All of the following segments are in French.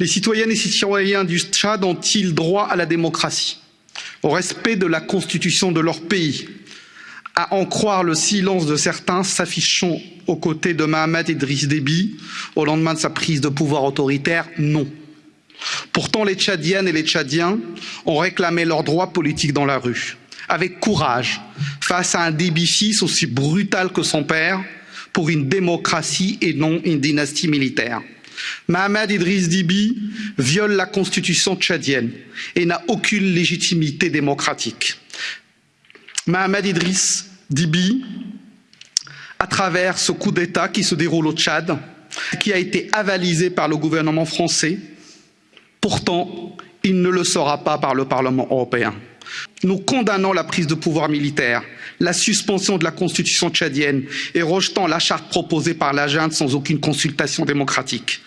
Les citoyennes et citoyens du Tchad ont-ils droit à la démocratie, au respect de la constitution de leur pays À en croire le silence de certains s'affichant aux côtés de Mohamed Idriss Déby au lendemain de sa prise de pouvoir autoritaire, non. Pourtant, les Tchadiennes et les Tchadiens ont réclamé leurs droits politiques dans la rue, avec courage, face à un Déby fils aussi brutal que son père, pour une démocratie et non une dynastie militaire. Mohamed Idriss Déby viole la constitution tchadienne et n'a aucune légitimité démocratique. Mohamed Idriss Déby, à travers ce coup d'État qui se déroule au Tchad, qui a été avalisé par le gouvernement français, pourtant, il ne le sera pas par le Parlement européen. Nous condamnons la prise de pouvoir militaire, la suspension de la constitution tchadienne et rejetant la charte proposée par la junte sans aucune consultation démocratique.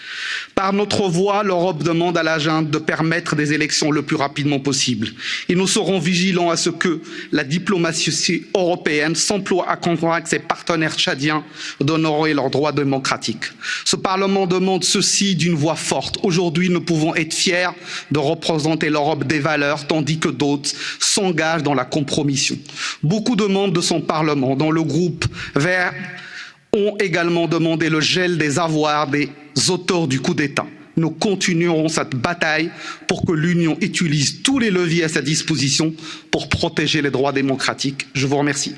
Par notre voix, l'Europe demande à la junte de permettre des élections le plus rapidement possible. Et nous serons vigilants à ce que la diplomatie européenne s'emploie à convaincre ses partenaires tchadiens d'honorer leurs droits démocratiques. Ce Parlement demande ceci d'une voix forte. Aujourd'hui, nous pouvons être fiers de représenter l'Europe des valeurs, tandis que d'autres s'engagent dans la compromission. Beaucoup de membres de son Parlement, dont le groupe Vert, ont également demandé le gel des avoirs des auteurs du coup d'État. Nous continuerons cette bataille pour que l'Union utilise tous les leviers à sa disposition pour protéger les droits démocratiques. Je vous remercie.